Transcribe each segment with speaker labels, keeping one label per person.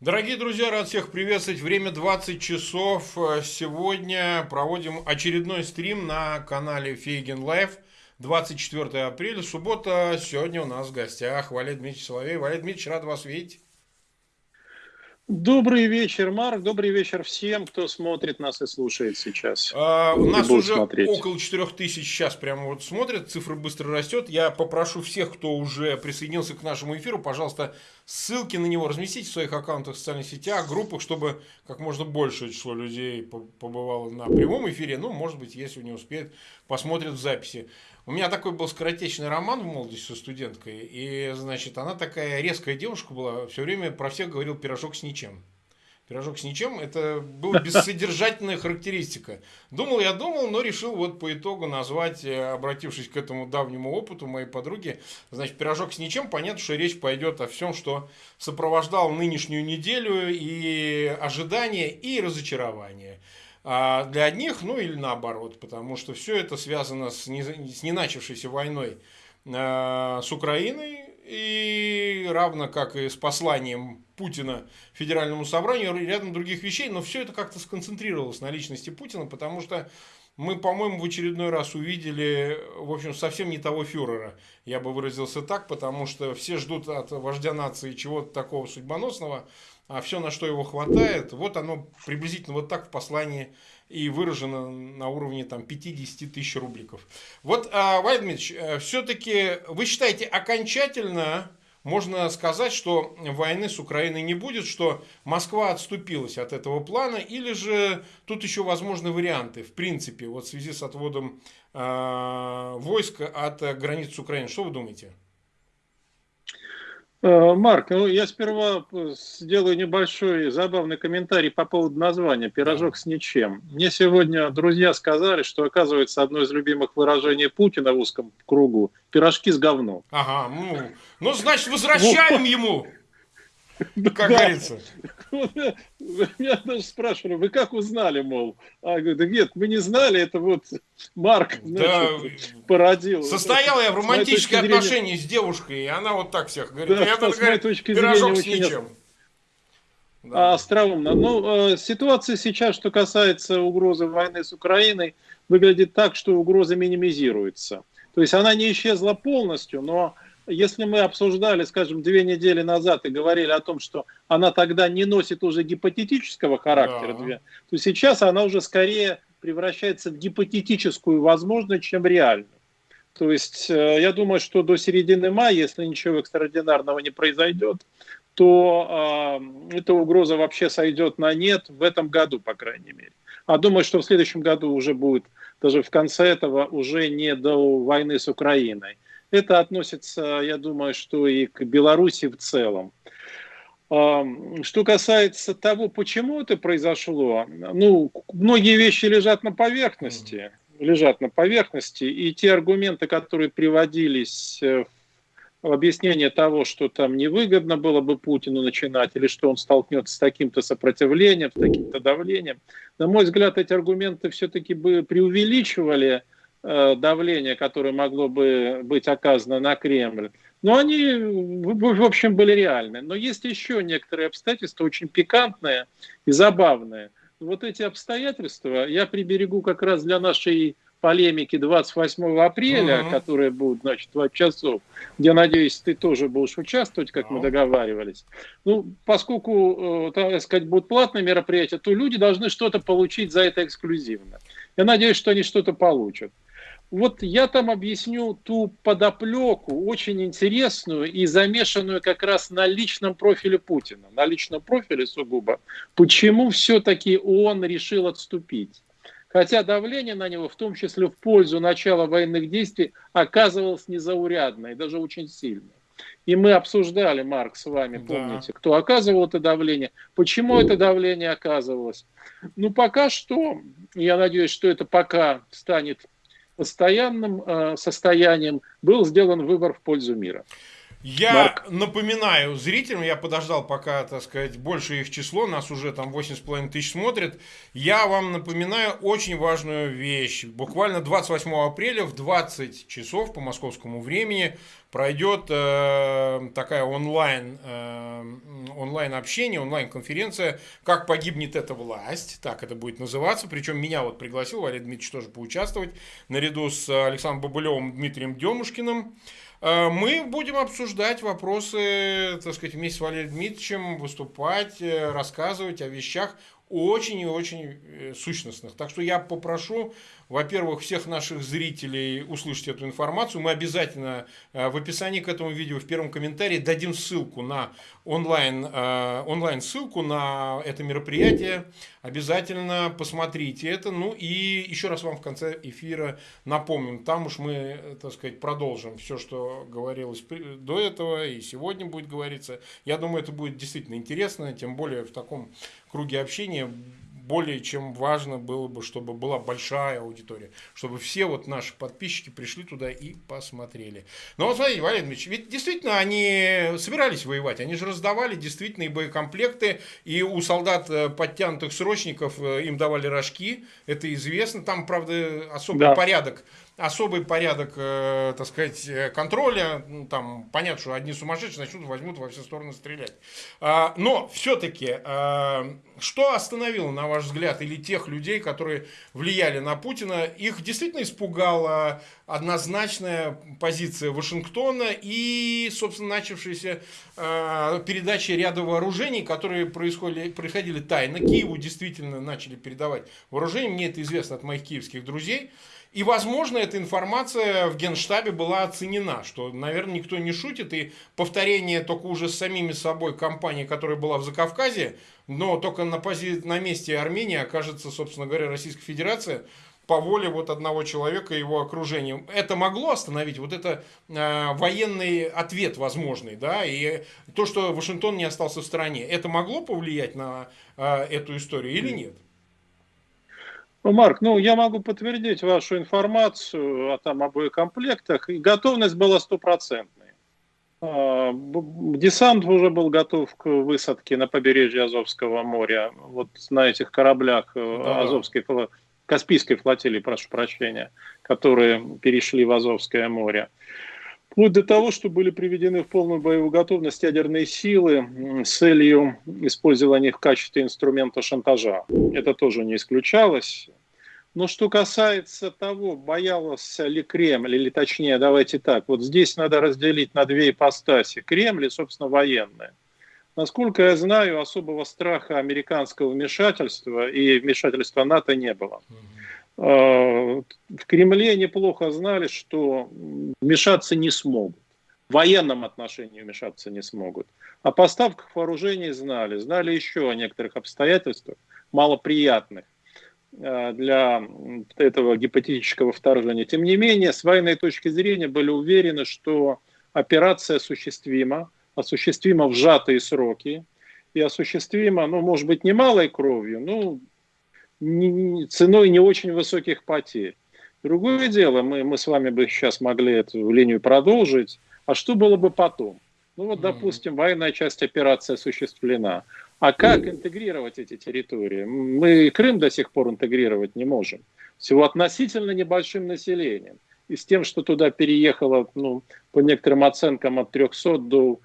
Speaker 1: Дорогие друзья, рад всех приветствовать. Время 20 часов. Сегодня проводим очередной стрим на канале Фейгин Live. 24 апреля, суббота. Сегодня у нас в гостях Валерий Дмитриевич Соловей. Валерий Дмитриевич, рад вас видеть.
Speaker 2: Добрый вечер, Марк. Добрый вечер всем, кто смотрит нас и слушает сейчас.
Speaker 1: А, у нас уже смотреть. около 4 тысяч сейчас прямо вот смотрят, цифра быстро растет. Я попрошу всех, кто уже присоединился к нашему эфиру, пожалуйста, ссылки на него разместите в своих аккаунтах в социальных сетях, группах, чтобы как можно большее число людей побывало на прямом эфире. Ну, может быть, если не успеет, посмотрят в записи. У меня такой был скоротечный роман в молодости со студенткой, и, значит, она такая резкая девушка была, все время про всех говорил пирожок с ничем. Пирожок с ничем, это была бессодержательная характеристика. Думал я думал, но решил вот по итогу назвать, э, обратившись к этому давнему опыту моей подруги, значит, пирожок с ничем, понятно, что речь пойдет о всем, что сопровождал нынешнюю неделю и ожидания, и разочарования. А для одних, ну или наоборот, потому что все это связано с не, с не начавшейся войной э, с Украиной, и равно как и с посланием Путина Федеральному собранию, рядом других вещей, но все это как-то сконцентрировалось на личности Путина, потому что мы, по-моему, в очередной раз увидели, в общем, совсем не того фюрера, я бы выразился так, потому что все ждут от вождя нации чего-то такого судьбоносного, а все, на что его хватает, вот оно приблизительно вот так в послании и выражено на уровне там 50 тысяч рубликов. Вот, а, Дмитриевич, э, все-таки вы считаете окончательно можно сказать, что войны с Украиной не будет, что Москва отступилась от этого плана, или же тут еще возможны варианты, в принципе, вот в связи с отводом э, войск от границ Украины. Что вы думаете?
Speaker 2: Э, Марк, ну я сперва сделаю небольшой забавный комментарий по поводу названия «Пирожок с ничем». Мне сегодня друзья сказали, что, оказывается, одно из любимых выражений Путина в узком кругу – «пирожки с говном».
Speaker 1: Ага, ну, ну значит, возвращаем ему как говорится.
Speaker 2: Меня даже спрашивали, вы как узнали, мол? А я говорю, да нет, мы не знали, это вот Марк значит, породил.
Speaker 1: Состоял я в романтических отношениях с девушкой, и она вот так всех говорит.
Speaker 2: Да, я с моей точки зрения с ничем. Да. Остроумно. Ну, э, ситуация сейчас, что касается угрозы войны с Украиной, выглядит так, что угроза минимизируется. То есть она не исчезла полностью, но если мы обсуждали, скажем, две недели назад и говорили о том, что она тогда не носит уже гипотетического характера, да. то сейчас она уже скорее превращается в гипотетическую возможность, чем реальную. То есть э, я думаю, что до середины мая, если ничего экстраординарного не произойдет, то э, эта угроза вообще сойдет на нет в этом году, по крайней мере. А думаю, что в следующем году уже будет, даже в конце этого, уже не до войны с Украиной. Это относится, я думаю, что и к Беларуси в целом. Что касается того, почему это произошло, ну, многие вещи лежат на поверхности, лежат на поверхности, и те аргументы, которые приводились э, в объяснение того, что там невыгодно было бы Путину начинать, или что он столкнется с таким-то сопротивлением, с таким-то давлением, на мой взгляд, эти аргументы все-таки бы преувеличивали давление, которое могло бы быть оказано на Кремль. Но они, в общем, были реальны. Но есть еще некоторые обстоятельства, очень пикантные и забавные. Вот эти обстоятельства я приберегу как раз для нашей полемики 28 апреля, угу. которая будет, значит, 20 часов, где, надеюсь, ты тоже будешь участвовать, как мы договаривались. Ну, поскольку, э, так сказать, будут платные мероприятия, то люди должны что-то получить за это эксклюзивно. Я надеюсь, что они что-то получат. Вот я там объясню ту подоплеку, очень интересную и замешанную как раз на личном профиле Путина, на личном профиле сугубо, почему все-таки он решил отступить. Хотя давление на него, в том числе в пользу начала военных действий, оказывалось незаурядное, даже очень сильное. И мы обсуждали, Марк, с вами, помните, да. кто оказывал это давление, почему это давление оказывалось. Ну, пока что, я надеюсь, что это пока станет постоянным э, состоянием был сделан выбор в пользу мира.
Speaker 1: Я Марк. напоминаю зрителям, я подождал, пока, так сказать, больше их число, нас уже там 8,5 тысяч смотрят. Я вам напоминаю очень важную вещь. Буквально 28 апреля в 20 часов по московскому времени пройдет э, такая онлайн, э, онлайн общение, онлайн конференция «Как погибнет эта власть», так это будет называться, причем меня вот пригласил Валерий Дмитриевич тоже поучаствовать, наряду с Александром Бабылевым, Дмитрием Демушкиным. Э, мы будем обсуждать вопросы, так сказать, вместе с Валерием Дмитриевичем, выступать, э, рассказывать о вещах очень и очень э, сущностных. Так что я попрошу во-первых, всех наших зрителей услышать эту информацию. Мы обязательно э, в описании к этому видео в первом комментарии дадим ссылку на онлайн, э, онлайн ссылку на это мероприятие. Обязательно посмотрите это. Ну и еще раз вам в конце эфира напомним. Там уж мы, так сказать, продолжим все, что говорилось до этого и сегодня будет говориться. Я думаю, это будет действительно интересно, тем более в таком круге общения более чем важно было бы, чтобы была большая аудитория, чтобы все вот наши подписчики пришли туда и посмотрели. Но вот смотрите, Валерий Дмитриевич, ведь действительно они собирались воевать, они же раздавали действительно и боекомплекты, и у солдат э, подтянутых срочников э, им давали рожки, это известно, там, правда, особый да. порядок особый порядок, э, так сказать, э, контроля. Ну, там понятно, что одни сумасшедшие начнут возьмут во все стороны стрелять. А, но все-таки, а, что остановило, на ваш взгляд, или тех людей, которые влияли на Путина, их действительно испугала однозначная позиция Вашингтона и, собственно, начавшаяся э, передача ряда вооружений, которые происходили, происходили тайно. Киеву действительно начали передавать вооружение. Мне это известно от моих киевских друзей. И, возможно, эта информация в Генштабе была оценена, что, наверное, никто не шутит, и повторение только уже с самими собой компании, которая была в Закавказье, но только на, пози... на месте Армении окажется, собственно говоря, Российская Федерация по воле вот одного человека и его окружения. Это могло остановить вот это э, военный ответ возможный, да, и то, что Вашингтон не остался в стороне, это могло повлиять на э, эту историю или нет?
Speaker 2: Ну, Марк, ну я могу подтвердить вашу информацию о там о боекомплектах. И готовность была стопроцентной. А, десант уже был готов к высадке на побережье Азовского моря, вот на этих кораблях э, да. Азовской, Каспийской флотилии, прошу прощения, которые перешли в Азовское море. Вплоть до того, что были приведены в полную боевую готовность ядерные силы с целью использования их в качестве инструмента шантажа. Это тоже не исключалось. Но что касается того, боялся ли Кремль, или точнее, давайте так, вот здесь надо разделить на две ипостаси. Кремль и, собственно, военные. Насколько я знаю, особого страха американского вмешательства и вмешательства НАТО не было. А, в Кремле неплохо знали, что вмешаться не смогут. В военном отношении вмешаться не смогут. О поставках вооружений знали. Знали еще о некоторых обстоятельствах, малоприятных а, для этого гипотетического вторжения. Тем не менее, с военной точки зрения были уверены, что операция осуществима, осуществима в сжатые сроки и осуществима, ну, может быть, не малой кровью, но ценой не очень высоких потерь. Другое дело, мы, мы с вами бы сейчас могли эту линию продолжить, а что было бы потом? Ну вот, допустим, военная часть операции осуществлена. А как интегрировать эти территории? Мы Крым до сих пор интегрировать не можем. Всего относительно небольшим населением. И с тем, что туда переехало, ну, по некоторым оценкам, от 300 до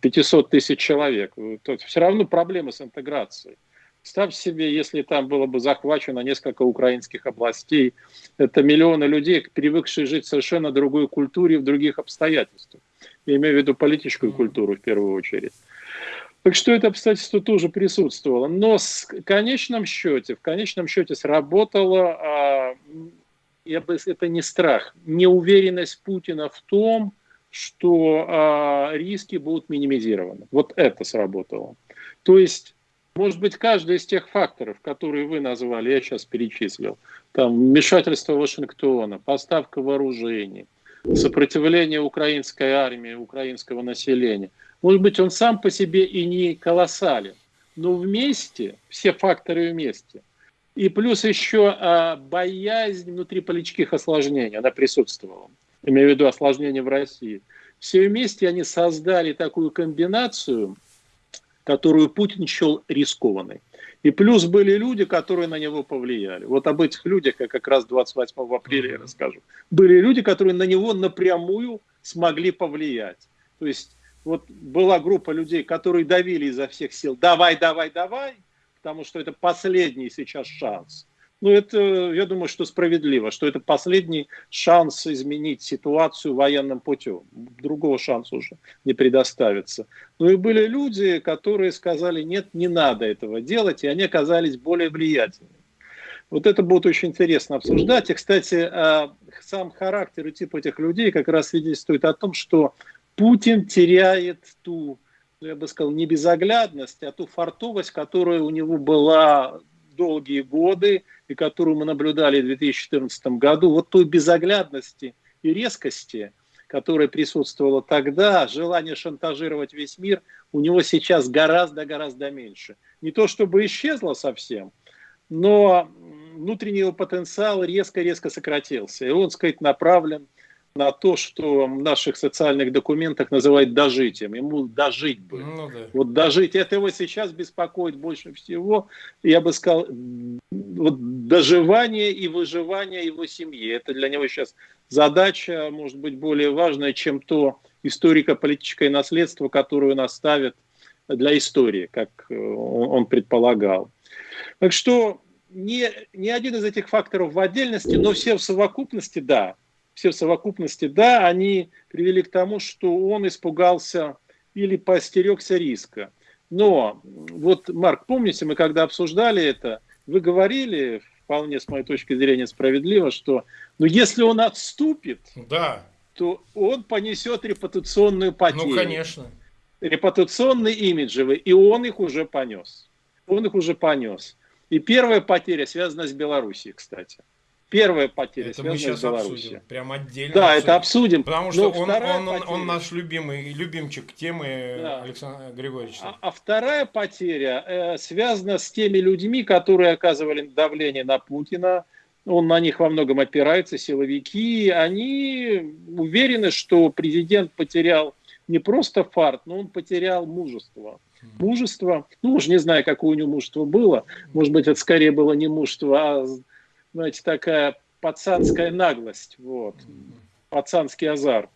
Speaker 2: 500 тысяч человек, то все равно проблемы с интеграцией. Представь себе, если там было бы захвачено несколько украинских областей, это миллионы людей, привыкшие жить в совершенно другой культуре, в других обстоятельствах. Я имею в виду политическую культуру в первую очередь. Так что это обстоятельство тоже присутствовало. Но в конечном счете, в конечном счете сработало, а, я бы, это не страх, неуверенность Путина в том, что а, риски будут минимизированы. Вот это сработало. То есть может быть, каждый из тех факторов, которые вы назвали, я сейчас перечислил, там вмешательство Вашингтона, поставка вооружений, сопротивление украинской армии, украинского населения, может быть, он сам по себе и не колоссален, но вместе, все факторы вместе, и плюс еще а, боязнь внутриполитических осложнений, она присутствовала, имею в виду осложнения в России. Все вместе они создали такую комбинацию, которую Путин счел рискованной. И плюс были люди, которые на него повлияли. Вот об этих людях я как раз 28 апреля я расскажу. Были люди, которые на него напрямую смогли повлиять. То есть вот была группа людей, которые давили изо всех сил. Давай, давай, давай, потому что это последний сейчас шанс. Ну, это, я думаю, что справедливо, что это последний шанс изменить ситуацию военным путем. Другого шанса уже не предоставится. Ну и были люди, которые сказали, нет, не надо этого делать, и они оказались более влиятельными. Вот это будет очень интересно обсуждать. И, кстати, а, сам характер и тип этих людей как раз свидетельствует о том, что Путин теряет ту, я бы сказал, не безоглядность, а ту фартовость, которая у него была долгие годы и которую мы наблюдали в 2014 году, вот той безоглядности и резкости, которая присутствовала тогда, желание шантажировать весь мир, у него сейчас гораздо-гораздо меньше. Не то чтобы исчезло совсем, но внутренний его потенциал резко-резко сократился. И он, сказать, направлен на то, что в наших социальных документах называют дожитием. Ему дожить бы. Ну, да. Вот дожить. Это его сейчас беспокоит больше всего. Я бы сказал, вот доживание и выживание его семьи. Это для него сейчас задача, может быть, более важная, чем то историко-политическое наследство, которое он оставит для истории, как э, он предполагал. Так что не, не один из этих факторов в отдельности, но все в совокупности, да, все в совокупности, да, они привели к тому, что он испугался или постерегся риска. Но вот, Марк, помните, мы когда обсуждали это, вы говорили, вполне с моей точки зрения справедливо, что ну, если он отступит, да. то он понесет репутационную потерю.
Speaker 1: Ну, конечно.
Speaker 2: Репутационные, имиджевые, и он их уже понес. Он их уже понес. И первая потеря связана с Белоруссией, кстати. Первая потеря
Speaker 1: это мы сейчас Обсудим, прям отдельно.
Speaker 2: Да, обсудим. это обсудим.
Speaker 1: Потому что он, он, он, он наш любимый, любимчик темы да. Александра Григорьевича.
Speaker 2: А, а вторая потеря э, связана с теми людьми, которые оказывали давление на Путина. Он на них во многом опирается, силовики. Они уверены, что президент потерял не просто фарт, но он потерял мужество. Мужество, ну уж не знаю, какое у него мужество было. Может быть, это скорее было не мужество, а знаете, такая пацанская наглость, вот, пацанский азарт.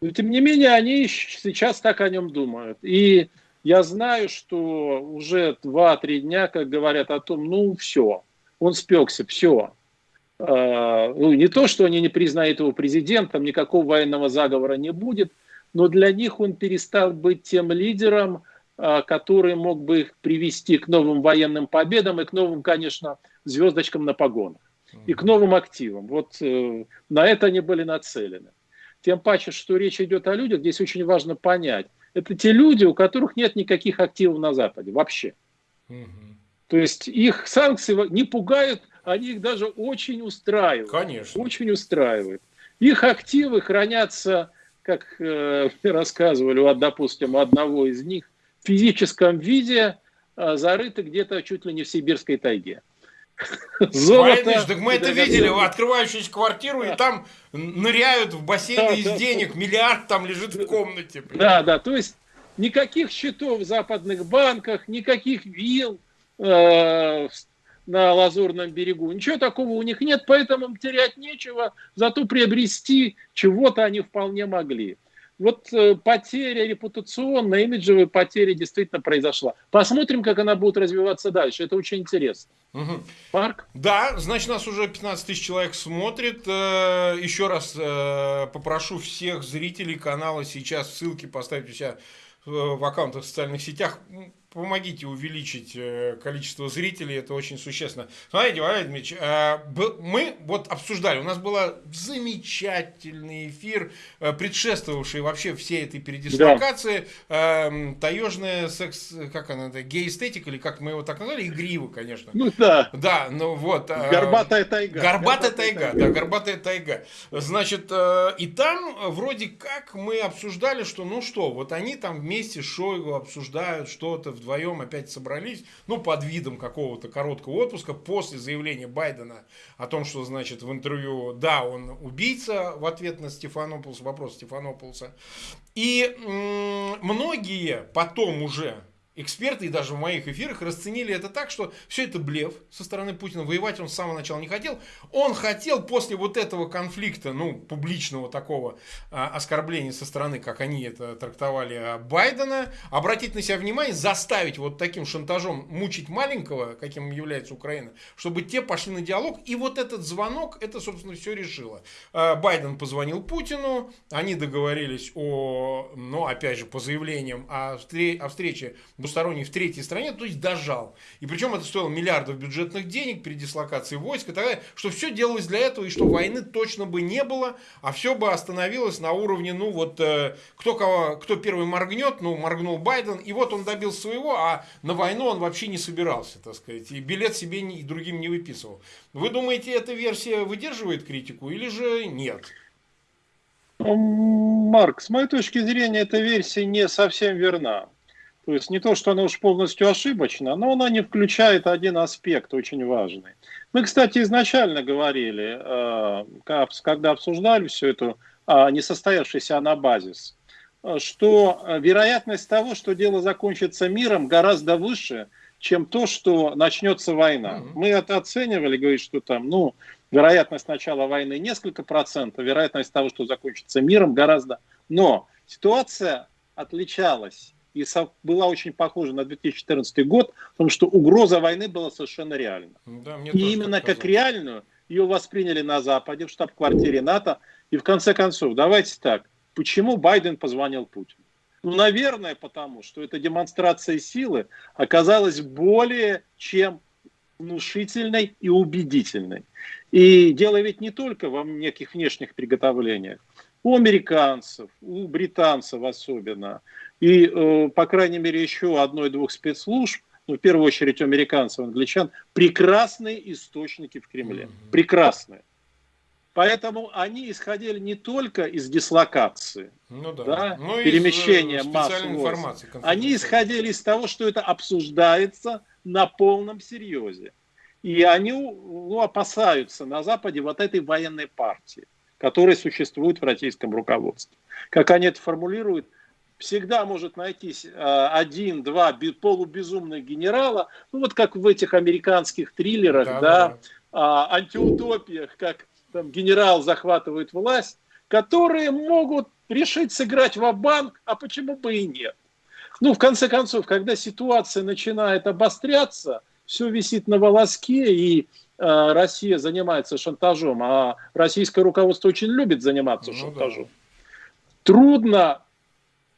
Speaker 2: Но, тем не менее, они сейчас так о нем думают. И я знаю, что уже 2-3 дня, как говорят о том, ну, все, он спекся, все. А, ну, не то, что они не признают его президентом, никакого военного заговора не будет, но для них он перестал быть тем лидером, а, который мог бы их привести к новым военным победам и к новым, конечно, звездочкам на погонах и к новым активам. Вот э, на это они были нацелены. Тем паче, что речь идет о людях, здесь очень важно понять. Это те люди, у которых нет никаких активов на Западе вообще. Угу. То есть их санкции не пугают, они их даже очень устраивают.
Speaker 1: Конечно.
Speaker 2: Очень устраивают. Их активы хранятся, как э, рассказывали, вот, допустим, одного из них, в физическом виде, э, зарыты где-то чуть ли не в сибирской тайге.
Speaker 1: Золото. Так мы это видели, открывающуюся квартиру, и там ныряют в бассейн из денег, миллиард там лежит в комнате.
Speaker 2: Да, да, то есть никаких счетов в западных банках, никаких вилл э, на Лазурном берегу. Ничего такого у них нет, поэтому терять нечего, зато приобрести чего-то они вполне могли. Вот э, потеря репутационная, имиджевая потеря действительно произошла. Посмотрим, как она будет развиваться дальше. Это очень интересно.
Speaker 1: Угу. Марк? Да, значит, нас уже 15 тысяч человек смотрит. Э, еще раз э, попрошу всех зрителей канала сейчас ссылки поставить у себя в аккаунтах в социальных сетях помогите увеличить э, количество зрителей, это очень существенно. Смотрите, Валерий Дмитриевич, э, мы вот обсуждали, у нас был замечательный эфир, э, предшествовавший вообще всей этой передислокации, да. Эм, таежная секс, как она, гей-эстетика, или как мы его так назвали, игриво, конечно.
Speaker 2: Ну да.
Speaker 1: Да, ну вот.
Speaker 2: Горбатая тайга.
Speaker 1: Горбатая, тайга, тайга, да, горбатая тайга. Значит, и там вроде как мы обсуждали, что ну что, вот они там вместе с Шойгу обсуждают что-то вдвоем опять собрались, ну, под видом какого-то короткого отпуска после заявления Байдена о том, что, значит, в интервью, да, он убийца в ответ на Стефанополса, вопрос Стефанополса. И многие потом уже эксперты и даже в моих эфирах расценили это так, что все это блеф со стороны Путина. Воевать он с самого начала не хотел. Он хотел после вот этого конфликта, ну, публичного такого а, оскорбления со стороны, как они это трактовали, а, Байдена, обратить на себя внимание, заставить вот таким шантажом мучить маленького, каким является Украина, чтобы те пошли на диалог. И вот этот звонок, это, собственно, все решило. А, Байден позвонил Путину, они договорились о, ну, опять же, по заявлениям о, о встрече двусторонний в третьей стране, то есть дожал. И причем это стоило миллиардов бюджетных денег при дислокации войск и так далее, что все делалось для этого, и что войны точно бы не было, а все бы остановилось на уровне, ну вот, э, кто, кого, кто первый моргнет, ну, моргнул Байден, и вот он добился своего, а на войну он вообще не собирался, так сказать, и билет себе и другим не выписывал. Вы думаете, эта версия выдерживает критику или же нет?
Speaker 2: Марк, с моей точки зрения, эта версия не совсем верна. То есть не то, что она уж полностью ошибочна, но она не включает один аспект очень важный. Мы, кстати, изначально говорили, э, когда обсуждали всю эту а, несостоявшийся анабазис, э, что вероятность того, что дело закончится миром, гораздо выше, чем то, что начнется война. Мы это оценивали, говорит, что там, ну, вероятность начала войны несколько процентов, вероятность того, что закончится миром, гораздо. Но ситуация отличалась и была очень похожа на 2014 год, потому что угроза войны была совершенно реальна. Да, и именно как реальную ее восприняли на Западе, в штаб-квартире НАТО. И в конце концов, давайте так, почему Байден позвонил Путину? Ну, наверное, потому что эта демонстрация силы оказалась более чем внушительной и убедительной. И дело ведь не только во неких внешних приготовлениях. У американцев, у британцев особенно, и, э, по крайней мере, еще одной-двух спецслужб, ну, в первую очередь американцев, англичан, прекрасные источники в Кремле. Прекрасные. Поэтому они исходили не только из дислокации, ну, да. Да, ну, перемещения масс информации. Они исходили из того, что это обсуждается на полном серьезе. И они ну, опасаются на Западе вот этой военной партии, которая существует в российском руководстве. Как они это формулируют – всегда может найтись э, один-два полубезумных генерала, ну вот как в этих американских триллерах, да, да, да. А, антиутопиях, как там генерал захватывает власть, которые могут решить сыграть в банк а почему бы и нет. Ну, в конце концов, когда ситуация начинает обостряться, все висит на волоске, и э, Россия занимается шантажом, а российское руководство очень любит заниматься ну, шантажом. Да. Трудно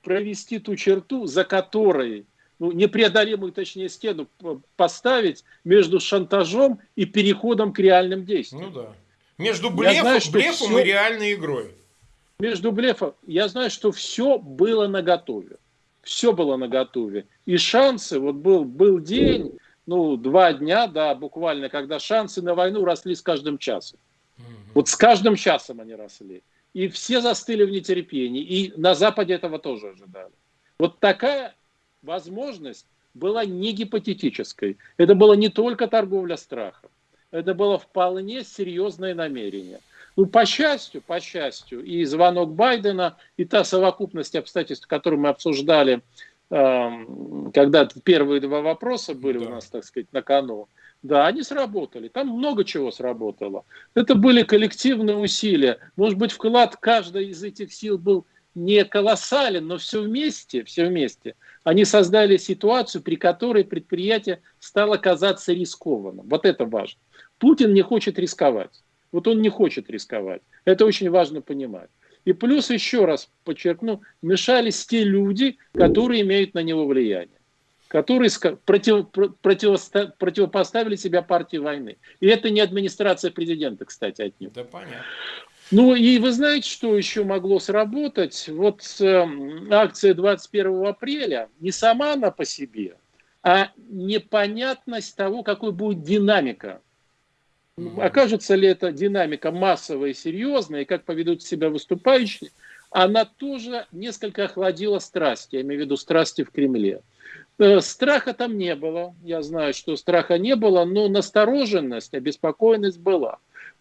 Speaker 2: провести ту черту, за которой ну, непреодолимую, точнее, стену поставить между шантажом и переходом к реальным действиям. Ну да.
Speaker 1: Между блефом, знаю, блефом все, и реальной игрой.
Speaker 2: Между блефом. Я знаю, что все было наготове. Все было наготове. И шансы, вот был, был день, ну, два дня, да, буквально, когда шансы на войну росли с каждым часом. Угу. Вот с каждым часом они росли и все застыли в нетерпении, и на Западе этого тоже ожидали. Вот такая возможность была не гипотетической. Это было не только торговля страхом, это было вполне серьезное намерение. Ну, по счастью, по счастью, и звонок Байдена, и та совокупность обстоятельств, которую мы обсуждали, э, когда первые два вопроса были да. у нас, так сказать, на кону, да, они сработали. Там много чего сработало. Это были коллективные усилия. Может быть, вклад каждой из этих сил был не колоссален, но все вместе, все вместе. Они создали ситуацию, при которой предприятие стало казаться рискованным. Вот это важно. Путин не хочет рисковать. Вот он не хочет рисковать. Это очень важно понимать. И плюс, еще раз подчеркну, мешались те люди, которые имеют на него влияние которые против, против, противопоставили себя партии войны. И это не администрация президента, кстати, от них. Да, понятно. Ну и вы знаете, что еще могло сработать? Вот э, акция 21 апреля, не сама она по себе, а непонятность того, какой будет динамика. Окажется ли эта динамика массовая и серьезная, и как поведут себя выступающие, она тоже несколько охладила страсти, я имею в виду страсти в Кремле. Э, страха там не было. Я знаю, что страха не было, но настороженность, обеспокоенность была.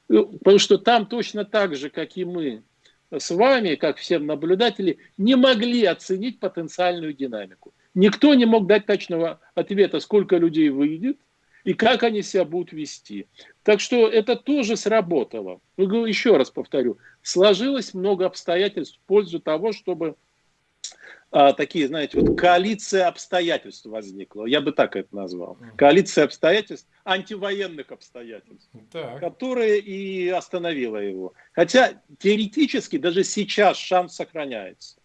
Speaker 2: Э, потому что там точно так же, как и мы с вами, как все наблюдатели, не могли оценить потенциальную динамику. Никто не мог дать точного ответа, сколько людей выйдет и как они себя будут вести. Так что это тоже сработало. Еще раз повторю, сложилось много обстоятельств в пользу того, чтобы а, такие, знаете, вот коалиция обстоятельств возникла. Я бы так это назвал. Коалиция обстоятельств, антивоенных обстоятельств, так. которая и остановила его. Хотя теоретически даже сейчас шанс сохраняется.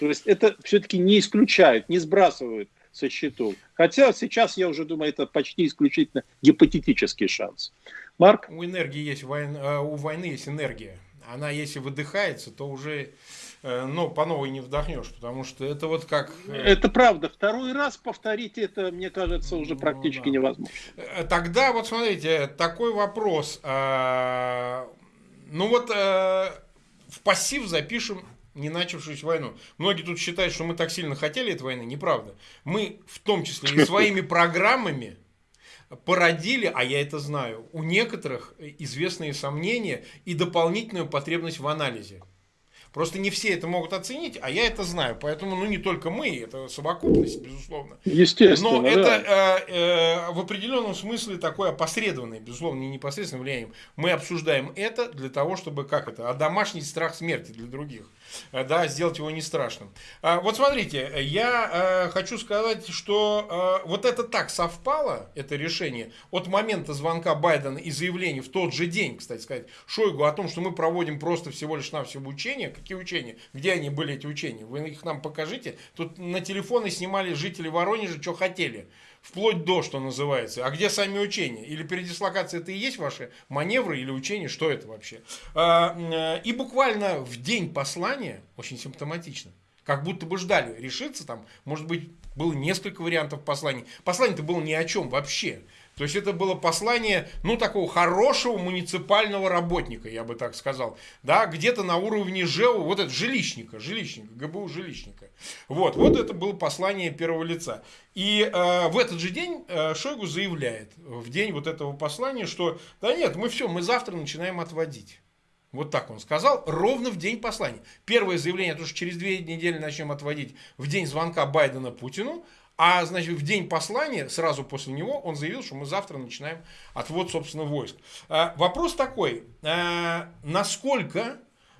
Speaker 2: То есть это все-таки не исключают, не сбрасывают со счетов. Хотя сейчас, я уже думаю, это почти исключительно гипотетический шанс.
Speaker 1: Марк? У энергии есть, э, у войны есть энергия. Она, если выдыхается, то уже Э, но по новой не вдохнешь, потому что это вот как...
Speaker 2: Э, это правда. Второй раз повторить это, мне кажется, уже ну, практически да. невозможно.
Speaker 1: Э, тогда вот смотрите, такой вопрос. А, ну вот в пассив запишем не начавшуюся войну. Многие тут считают, что мы так сильно хотели этой войны. Неправда. Мы в том числе и своими программами породили, а я это знаю, у некоторых известные сомнения и дополнительную потребность в анализе. Просто не все это могут оценить, а я это знаю. Поэтому, ну, не только мы, это совокупность, безусловно.
Speaker 2: Естественно.
Speaker 1: Но это да. э, э, в определенном смысле такое опосредованное, безусловно, не непосредственное влияние. Мы обсуждаем это для того, чтобы, как это, домашний страх смерти для других. Э, да, сделать его не страшным. А, вот смотрите, я э, хочу сказать, что э, вот это так совпало, это решение, от момента звонка Байдена и заявления в тот же день, кстати сказать, Шойгу о том, что мы проводим просто всего лишь навсего учения. Какие учения? Где они были, эти учения? Вы их нам покажите. Тут на телефоны снимали жители Воронежа, что хотели вплоть до, что называется. А где сами учения? Или передислокация это и есть ваши маневры или учения? Что это вообще? А, и буквально в день послания, очень симптоматично, как будто бы ждали решиться там, может быть, было несколько вариантов посланий. Послание-то было ни о чем вообще. То есть это было послание, ну, такого хорошего муниципального работника, я бы так сказал. Да, где-то на уровне ЖЭУ, вот это жилищника, жилищника, ГБУ жилищника. Вот, вот это было послание первого лица. И э, в этот же день э, Шойгу заявляет, в день вот этого послания, что да нет, мы все, мы завтра начинаем отводить. Вот так он сказал, ровно в день послания. Первое заявление, то, что через две недели начнем отводить в день звонка Байдена Путину, а, значит, в день послания, сразу после него, он заявил, что мы завтра начинаем отвод, собственно, войск. А, вопрос такой, а, насколько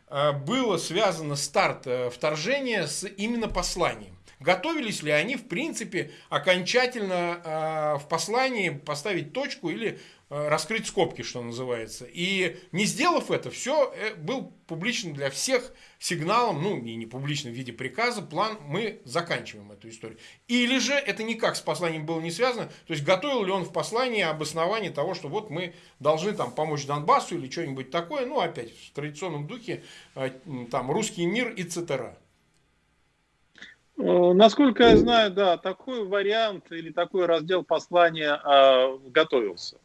Speaker 1: а, было связано старт а, вторжения с именно посланием? Готовились ли они, в принципе, окончательно э, в послании поставить точку или э, раскрыть скобки, что называется. И не сделав это, все э, был публичным для всех сигналом, ну, и не публичным в виде приказа, план, мы заканчиваем эту историю. Или же это никак с посланием было не связано, то есть готовил ли он в послании обоснование того, что вот мы должны там помочь Донбассу или что-нибудь такое, ну, опять в традиционном духе, э, там, русский мир и цетера.
Speaker 2: Э, насколько я знаю, да, такой вариант или такой раздел послания э, готовился.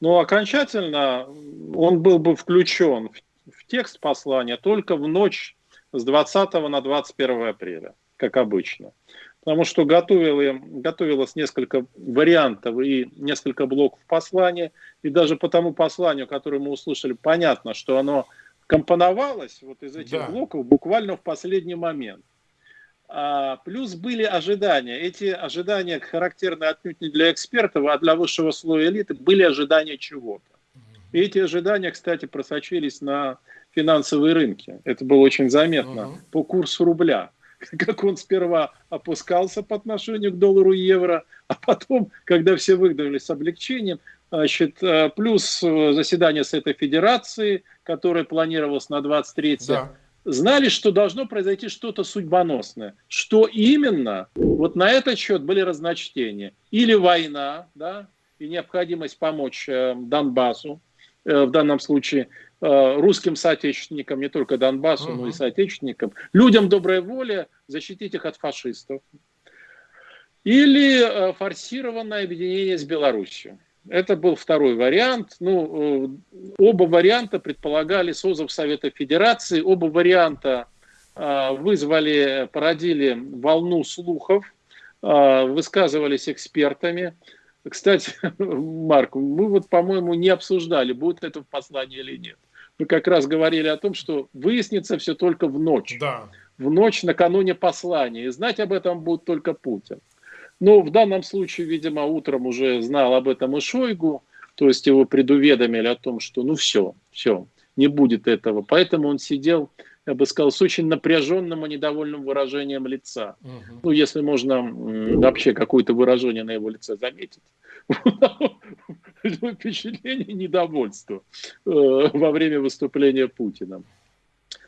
Speaker 2: Но окончательно он был бы включен в, в текст послания только в ночь с 20 на 21 апреля, как обычно. Потому что готовили, готовилось несколько вариантов и несколько блоков послания. И даже по тому посланию, которое мы услышали, понятно, что оно компоновалось вот из этих да. блоков буквально в последний момент. А, плюс были ожидания. Эти ожидания характерны отнюдь не для экспертов, а для высшего слоя элиты. Были ожидания чего-то. И эти ожидания, кстати, просочились на финансовые рынки. Это было очень заметно uh-huh. по курсу рубля. Как он сперва опускался по отношению к доллару и евро, а потом, когда все выгнали с облегчением, значит, э, плюс э, заседание с этой федерации, которое планировалось на 23 да знали, что должно произойти что-то судьбоносное. Что именно? Вот на этот счет были разночтения. Или война, да, и необходимость помочь э, Донбассу, э, в данном случае э, русским соотечественникам, не только Донбассу, uh-huh. но и соотечественникам, людям доброй воли защитить их от фашистов. Или э, форсированное объединение с Белоруссией. Это был второй вариант. Ну, э, оба варианта предполагали созыв Совета Федерации. Оба варианта э, вызвали, породили волну слухов а, высказывались экспертами. Кстати, Марк, мы вот, по-моему, не обсуждали, будет это в послании или нет. Мы как раз говорили о том, что выяснится все только в ночь. Да. В ночь накануне послания. И знать об этом будет только Путин. Но в данном случае, видимо, утром уже знал об этом и Шойгу, то есть его предуведомили о том, что ну все, все, не будет этого. Поэтому он сидел, я бы сказал, с очень напряженным и недовольным выражением лица. Угу. Ну, если можно вообще какое-то выражение на его лице заметить. Впечатление недовольства э, во время выступления Путина.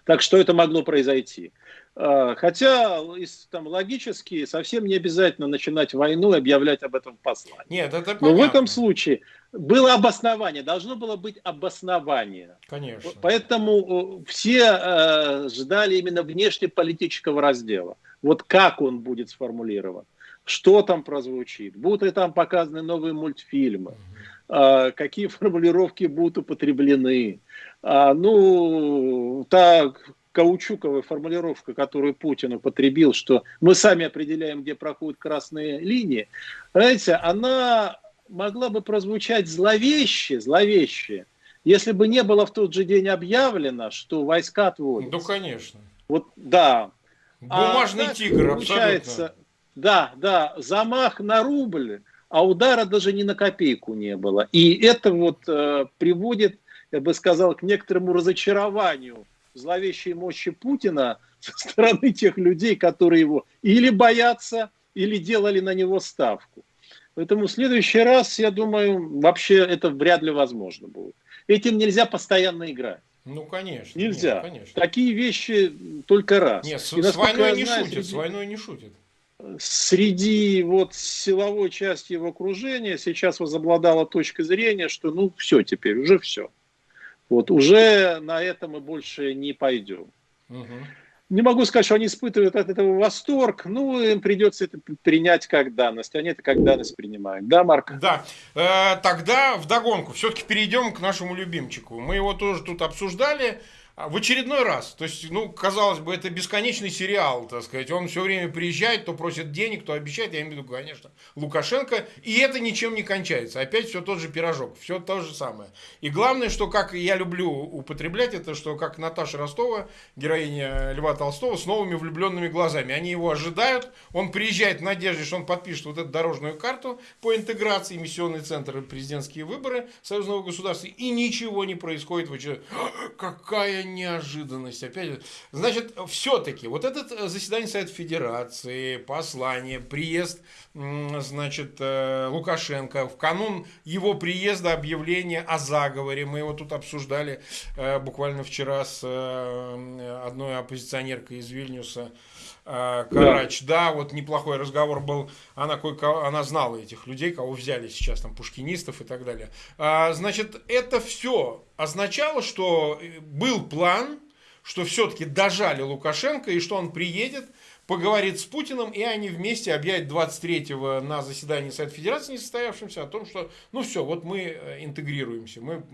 Speaker 2: Так что это могло произойти. А, хотя там, логически совсем не обязательно начинать войну и объявлять об этом в послании. Нет, это понятно. Но в этом случае было обоснование, должно было быть обоснование. Конечно. Поэтому все э, ждали именно внешнеполитического раздела. Вот как он будет сформулирован, что там прозвучит, будут ли там показаны новые мультфильмы, э, какие формулировки будут употреблены. А, ну, так каучуковая формулировка, которую Путин употребил, что мы сами определяем, где проходят красные линии, знаете, она могла бы прозвучать зловеще, зловеще, если бы не было в тот же день объявлено, что войска отводятся.
Speaker 1: Ну, конечно.
Speaker 2: Вот, да.
Speaker 1: Бумажный а, тигр, получается, абсолютно.
Speaker 2: Да, да, замах на рубль, а удара даже ни на копейку не было. И это вот э, приводит, я бы сказал, к некоторому разочарованию зловещей мощи Путина со стороны тех людей, которые его или боятся, или делали на него ставку. Поэтому в следующий раз, я думаю, вообще это вряд ли возможно будет. Этим нельзя постоянно играть.
Speaker 1: Ну, конечно.
Speaker 2: Нельзя. Нет, конечно. Такие вещи только раз.
Speaker 1: Нет, с, с войной не знаю, шутят, среди, с войной не шутят.
Speaker 2: Среди вот силовой части его окружения сейчас возобладала точка зрения, что ну все теперь, уже все. Вот уже на это мы больше не пойдем. Угу. Не могу сказать, что они испытывают от этого восторг, ну, им придется это принять как данность. Они это как данность принимают. Да, Марк?
Speaker 1: Да. Э, тогда вдогонку. Все-таки перейдем к нашему любимчику. Мы его тоже тут обсуждали. А, в очередной раз. То есть, ну, казалось бы, это бесконечный сериал, так сказать. Он все время приезжает, то просит денег, то обещает. Я имею в виду, конечно, Лукашенко. И это ничем не кончается. Опять все тот же пирожок, все то же самое. И главное, что, как я люблю употреблять, это что, как Наташа Ростова, героиня Льва Толстого, с новыми влюбленными глазами. Они его ожидают, он приезжает в надежде, что он подпишет вот эту дорожную карту по интеграции, миссионный центр, президентские выборы союзного государства, и ничего не происходит. Какая неожиданность. Опять, значит, все-таки вот это э, заседание Совета Федерации, послание, приезд, значит, э, Лукашенко, в канун его приезда объявление о заговоре, мы его тут обсуждали э, буквально вчера с одной оппозиционеркой из Вильнюса, Карач, да. да, вот неплохой разговор был, она, кое она знала этих людей, кого взяли сейчас, там, пушкинистов и так далее. А, значит, это все означало, что э, был план, что все-таки дожали Лукашенко, и что он приедет, поговорит с Путиным, и они вместе объявят 23-го на заседании Совета Федерации несостоявшимся о том, что, ну все, вот мы э, интегрируемся, мы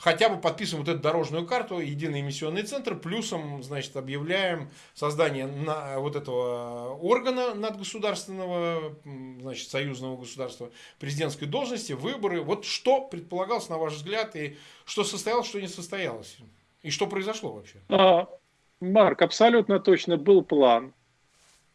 Speaker 1: хотя бы подписываем вот эту дорожную карту, единый эмиссионный центр, плюсом, значит, объявляем создание на, вот этого органа надгосударственного, значит, союзного государства, президентской должности, выборы. Вот что предполагалось, на ваш взгляд, и что состоялось, что не состоялось? И что произошло вообще?
Speaker 2: А, Марк, абсолютно точно был план.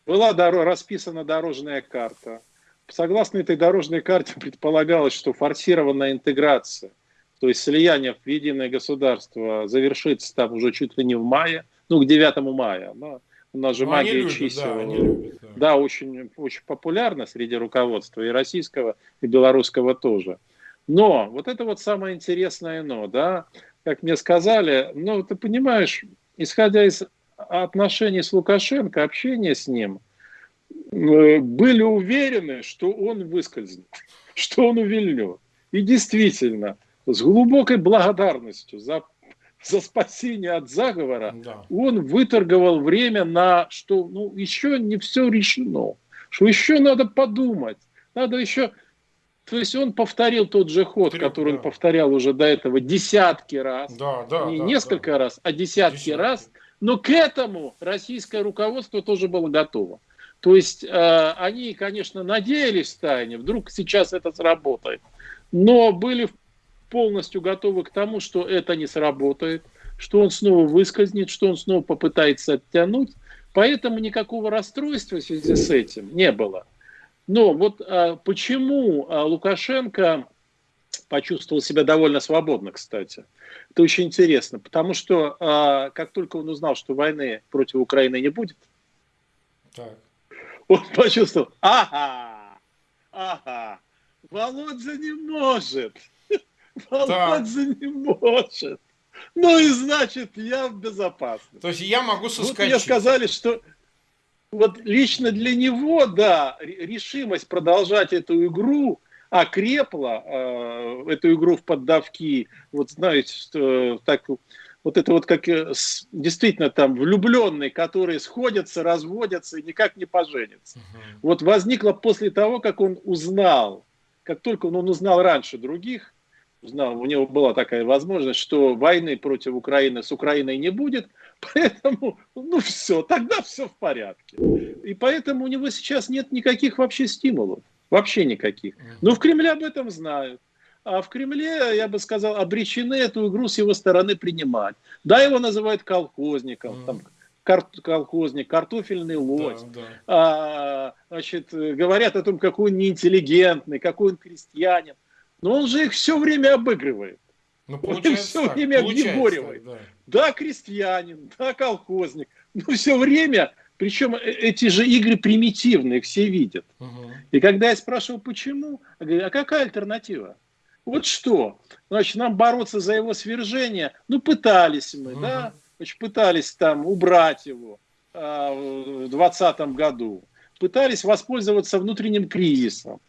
Speaker 2: Была дор расписана дорожная карта. Согласно этой дорожной карте предполагалось, что форсированная интеграция – то есть слияние в единое государство завершится там уже чуть ли не в мае, ну, к 9 мая. Да. У нас же ну, магия любят, чисел. Да, любят, да. да, очень, очень популярна среди руководства и российского, и белорусского тоже. Но, вот это вот самое интересное но, да, как мне сказали, ну, ты понимаешь, исходя из отношений с Лукашенко, общения с ним, э, были уверены, что он выскользнет, что он увильнет. И действительно, с глубокой благодарностью за, за спасение от заговора, да. он выторговал время на, что ну, еще не все решено, что еще надо подумать, надо еще... То есть он повторил тот же ход, Три, который да. он повторял уже до этого десятки раз, да, да, не да, несколько да. раз, а десятки, десятки раз, но к этому российское руководство тоже было готово. То есть э, они, конечно, надеялись в тайне, вдруг сейчас это сработает, но были полностью готовы к тому, что это не сработает, что он снова выскользнет, что он снова попытается оттянуть. Поэтому никакого расстройства в связи с этим не было. Но вот а, почему а, Лукашенко почувствовал себя довольно свободно, кстати. Это очень интересно, потому что а, как только он узнал, что войны против Украины не будет, так. он почувствовал, ага, ага, Володя не может, Володя не может. Ну и значит, я в безопасности.
Speaker 1: То есть я могу соскочить. Вот
Speaker 2: мне сказали, что вот лично для него, да, решимость продолжать эту игру окрепла, э, эту игру в поддавки. Вот знаете, что, так, вот это вот как э, действительно там влюбленные, которые сходятся, разводятся и никак не поженятся. Угу. Вот возникло после того, как он узнал, как только он, он узнал раньше других, узнал, у него была такая возможность, что войны против Украины с Украиной не будет, поэтому, ну все, тогда все в порядке. И поэтому у него сейчас нет никаких вообще стимулов, вообще никаких. Но в Кремле об этом знают. А в Кремле, я бы сказал, обречены эту игру с его стороны принимать. Да, его называют колхозником, mm. там, кар колхозник, картофельный лось. Да, да. А, значит, говорят о том, какой он неинтеллигентный, какой он крестьянин. Но он же их все время обыгрывает. Ну, он их все так, время объегоривает. Да. да, крестьянин, да, колхозник. Но все время, причем э, эти же игры примитивные, все видят. Угу. И когда я спрашивал, почему, я говорю, а какая альтернатива? Вот что? Значит, нам бороться за его свержение, ну, пытались мы, угу. да, значит, пытались там убрать его а, в 2020 году, пытались воспользоваться внутренним кризисом.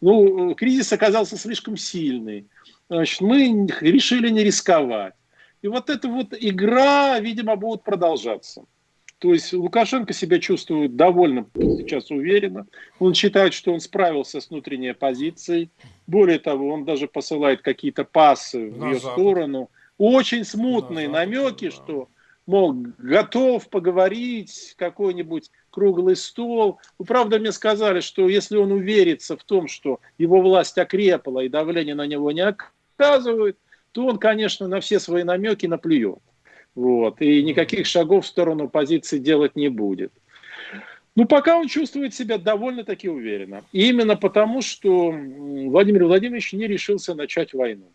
Speaker 2: Ну, кризис оказался слишком сильный. Значит, мы решили не рисковать. И вот эта вот игра, видимо, будет продолжаться. То есть Лукашенко себя чувствует довольно сейчас уверенно. Он считает, что он справился с внутренней оппозицией. Более того, он даже посылает какие-то пасы в ее сторону. Очень смутные намеки, да. что мол, готов поговорить, какой-нибудь круглый стол. Ну, правда, мне сказали, что если он уверится в том, что его власть окрепла и давление на него не оказывает, то он, конечно, на все свои намеки наплюет. Вот, и никаких шагов в сторону позиции делать не будет. Ну, пока он чувствует себя довольно-таки уверенно. И именно потому, что Владимир Владимирович не решился начать войну.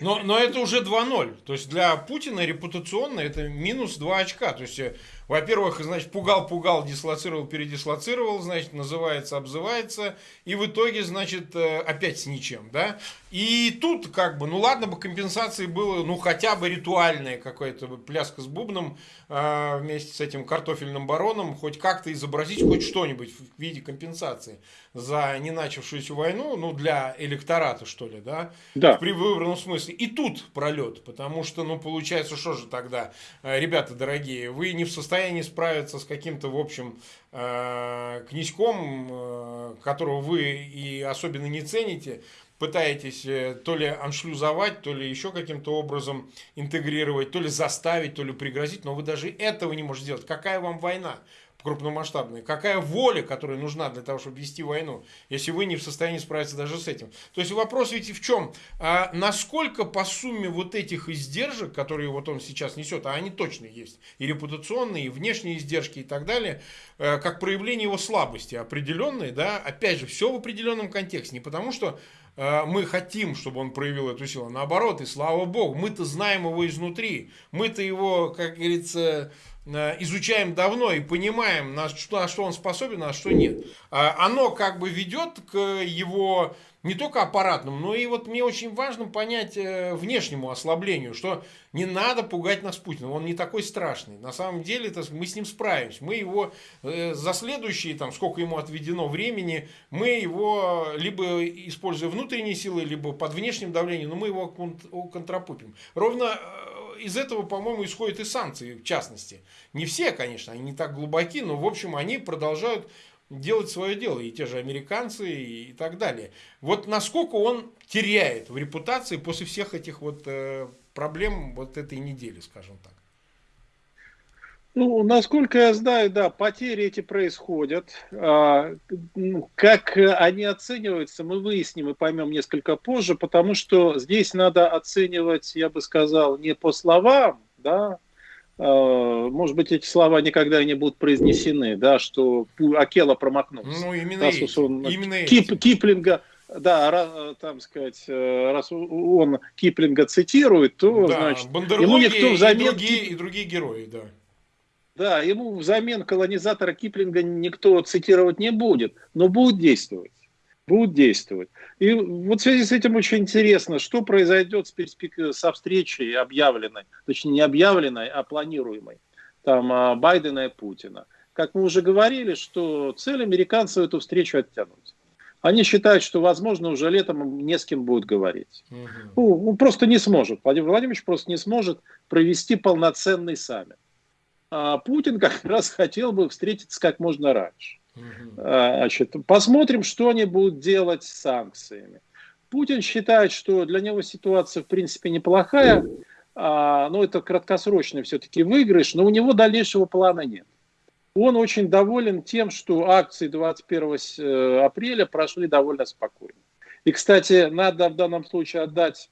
Speaker 1: Но, но это уже 2-0. То есть для Путина репутационно это минус 2 очка. То есть э, во-первых, значит, пугал-пугал, дислоцировал, передислоцировал, значит, называется, обзывается, и в итоге, значит, э, опять с ничем, да. И тут, как бы, ну ладно бы компенсации было, ну хотя бы ритуальная какая-то пляска с бубном э, вместе с этим картофельным бароном, хоть как-то изобразить хоть что-нибудь в виде компенсации за не начавшуюся войну, ну для электората, что ли, да, да. в выбранном смысле. И тут пролет, потому что, ну, получается, что же тогда, э, ребята дорогие, вы не в состоянии состоянии справиться с каким-то, в общем, э, князьком, э, которого вы и особенно не цените, пытаетесь э, то ли аншлюзовать, то ли еще каким-то образом интегрировать, то ли заставить, то ли пригрозить, но вы даже этого не можете сделать. Какая вам война? Крупномасштабные. Какая воля, которая нужна для того, чтобы вести войну, если вы не в состоянии справиться даже с этим. То есть вопрос ведь в чем? А насколько по сумме вот этих издержек, которые вот он сейчас несет, а они точно есть, и репутационные, и внешние издержки и так далее, э, как проявление его слабости определенной, да, опять же, все в определенном контексте. Не потому что э, мы хотим, чтобы он проявил эту силу. Наоборот, и слава богу, мы-то знаем его изнутри. Мы-то его, как говорится, изучаем давно и понимаем, на что, на что он способен, а что нет. А оно как бы ведет к его не только аппаратному, но и вот мне очень важно понять э, внешнему ослаблению, что не надо пугать нас Путиным, он не такой страшный. На самом деле это, мы с ним справимся. Мы его э, за следующие, там, сколько ему отведено времени, мы его либо используя внутренние силы, либо под внешним давлением, но мы его контрапупим. Ровно из этого, по-моему, исходят и санкции, в частности. Не все, конечно, они не так глубоки, но, в общем, они продолжают делать свое дело, и те же американцы, и так далее. Вот насколько он теряет в репутации после всех этих вот э, проблем вот этой недели, скажем так.
Speaker 2: Ну, насколько я знаю, да, потери эти происходят. А, как они оцениваются, мы выясним и поймем несколько позже, потому что здесь надо оценивать, я бы сказал, не по словам, да, а, может быть, эти слова никогда не будут произнесены, да, что Акела промахнулся.
Speaker 1: Ну, именно раз эти. Он, именно
Speaker 2: Кип, эти. Киплинга, да, раз, там сказать, э, раз он Киплинга цитирует, то, да, значит,
Speaker 1: ему никто взамен... И другие, и другие герои, да.
Speaker 2: Да, ему взамен колонизатора Киплинга никто цитировать не будет, но будет действовать. Будут действовать. И вот в связи с этим очень интересно, что произойдет с перспек... со встречей объявленной, точнее не объявленной, а планируемой, там а, Байдена и Путина. Как мы уже говорили, что цель американцев эту встречу оттянуть. Они считают, что, возможно, уже летом не с кем будет говорить. Угу. Ну, он просто не сможет. Владимир Владимирович просто не сможет провести полноценный саммит Путин как раз хотел бы встретиться как можно раньше. Угу. Значит, посмотрим, что они будут делать с санкциями. Путин считает, что для него ситуация в принципе неплохая, а, но это краткосрочный все-таки выигрыш, но у него дальнейшего плана нет. Он очень доволен тем, что акции 21 э, апреля прошли довольно спокойно. И, кстати, надо в данном случае отдать,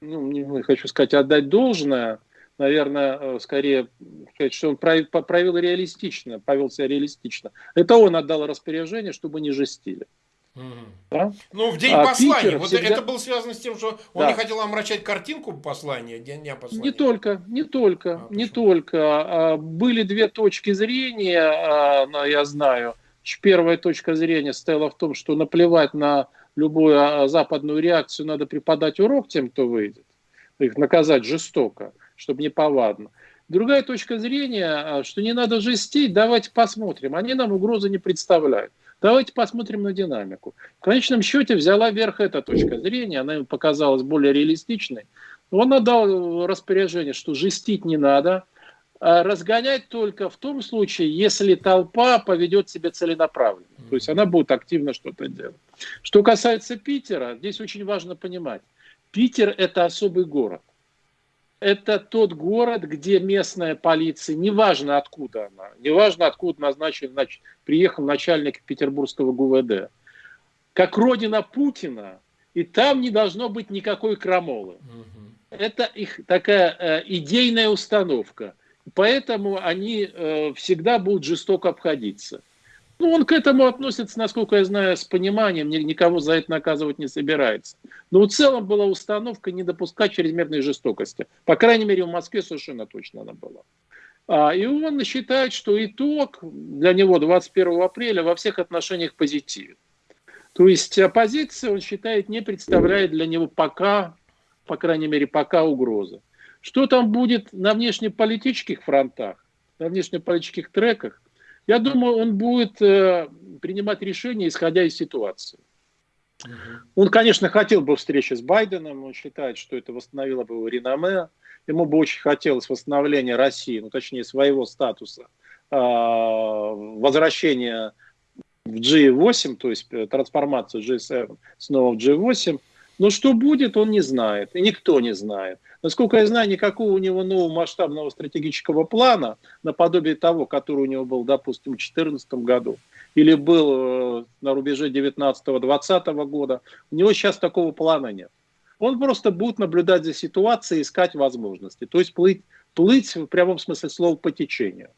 Speaker 2: ну, не хочу сказать, отдать должное – наверное, э, скорее сказать, что он проявил реалистично, повел себя реалистично. Это он отдал распоряжение, чтобы не жестили.
Speaker 1: Угу. Да? Ну, в день а послания. Питер вот всегда... это было связано с тем, что он да. не хотел омрачать картинку послания, дня послания.
Speaker 2: Не только, не только, а, не только. А, были две точки зрения, а, я знаю. Первая точка зрения стояла в том, что наплевать на любую западную реакцию, надо преподать урок тем, кто выйдет. Их наказать жестоко чтобы не повадно. Другая точка зрения, а, что не надо жестить, давайте посмотрим. Они нам угрозы не представляют. Давайте посмотрим на динамику. В конечном счете взяла верх эта точка зрения, она им показалась более реалистичной. Он отдал распоряжение, что жестить не надо, а разгонять только в том случае, если толпа поведет себя целенаправленно. То есть она будет активно что-то делать. Что касается Питера, здесь очень важно понимать. Питер – это особый город это тот город, где местная полиция, неважно откуда она, неважно откуда назначен, значит, приехал начальник петербургского ГУВД, как родина Путина, и там не должно быть никакой крамолы. Угу. Это их такая э, идейная установка. Поэтому они э, всегда будут жестоко обходиться. Ну, он к этому относится, насколько я знаю, с пониманием, никого за это наказывать не собирается. Но в целом была установка не допускать чрезмерной жестокости. По крайней мере, в Москве совершенно точно она была. А, и он считает, что итог для него 21 апреля во всех отношениях позитивен. То есть оппозиция, он считает, не представляет для него пока, по крайней мере, пока угрозы. Что там будет на внешнеполитических фронтах, на внешнеполитических треках, я думаю, он будет э, принимать решения, исходя из ситуации. Угу. Он, конечно, хотел бы встречи с Байденом, он считает, что это восстановило бы его реноме. Ему бы очень хотелось восстановления России, ну, точнее, своего статуса, э, возвращения в G8, то есть э, трансформацию G7 снова в G8. Но что будет, он не знает, и никто не знает. Насколько я знаю, никакого у него нового масштабного стратегического плана, наподобие того, который у него был, допустим, в 2014 году, или был э, на рубеже 19-20 года, у него сейчас такого плана нет. Он просто будет наблюдать за ситуацией, искать возможности, то есть плыть, плыть в прямом смысле слова по течению.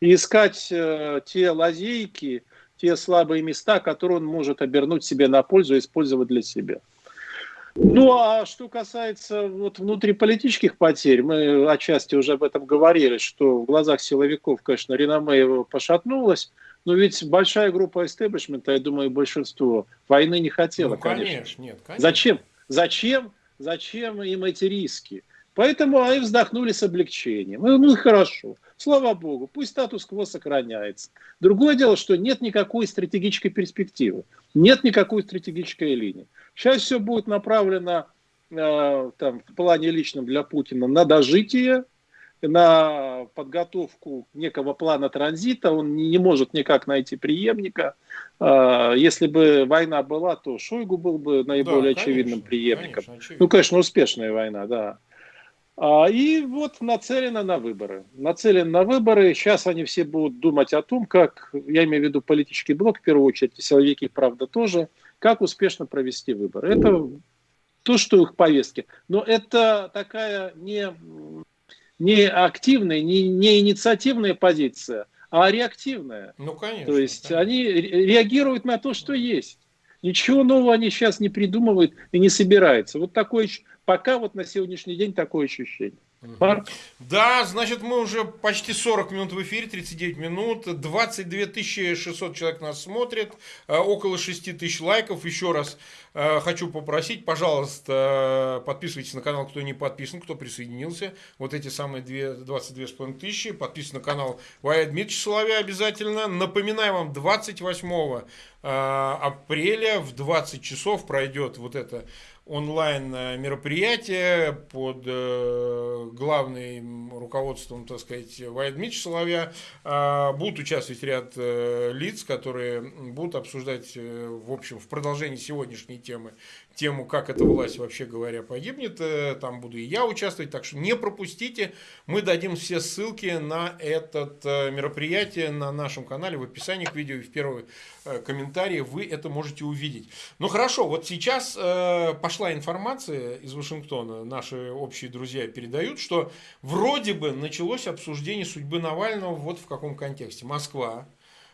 Speaker 2: И искать э, те лазейки, те слабые места, которые он может обернуть себе на пользу и использовать для себя. Ну, а что касается вот внутриполитических потерь, мы отчасти уже об этом говорили, что в глазах силовиков, конечно, реноме его пошатнулось, но ведь большая группа истеблишмента, я думаю, большинство войны не хотела, ну, конечно. конечно. Нет, конечно. Зачем? Зачем? Зачем им эти риски? Поэтому они вздохнули с облегчением. Ну, ну хорошо, слава богу, пусть статус-кво сохраняется. Другое дело, что нет никакой стратегической перспективы, нет никакой стратегической линии. Сейчас все будет направлено э, там, в плане личном для Путина на дожитие, на подготовку некого плана транзита, он не, не может никак найти преемника. Э, если бы война была, то Шойгу был бы наиболее да, конечно, очевидным преемником. Конечно, очевидно. Ну, конечно, успешная война, да. А, и вот нацелена на выборы. Нацелен на выборы. Сейчас они все будут думать о том, как, я имею в виду политический блок в первую очередь, и силовики, правда, тоже, как успешно провести выборы. Это то, что их повестки. Но это такая не, не активная, не, не инициативная позиция, а реактивная.
Speaker 1: Ну, конечно.
Speaker 2: То есть
Speaker 1: конечно.
Speaker 2: они реагируют на то, что есть. Ничего нового они сейчас не придумывают и не собираются. Вот такое, пока вот на сегодняшний день такое ощущение.
Speaker 1: Марк? Да, значит, мы уже почти 40 минут в эфире, 39 минут, 22 600 человек нас смотрит, э, около 6 тысяч лайков. Еще раз хочу попросить, пожалуйста, подписывайтесь на канал, кто не подписан, кто присоединился. Вот эти самые 22,5 тысячи. Подписывайтесь на канал Вая Дмитрий Соловья обязательно. Напоминаю вам, 28 э, апреля в 20 часов пройдет вот это онлайн э, мероприятие под э, главным руководством, так сказать, Вайд Мич Соловья. Э, будут участвовать ряд э, лиц, которые будут обсуждать, э, в общем, в продолжении сегодняшней темы тему, как эта власть, вообще говоря, погибнет. Э, там буду и я участвовать, так что не пропустите. Мы дадим все ссылки на это э, мероприятие на нашем канале в описании к видео и в первый э, комментарии вы это можете увидеть. Ну хорошо, вот сейчас пошла информация из Вашингтона, наши общие друзья передают, что вроде бы началось обсуждение судьбы Навального вот в каком контексте. Москва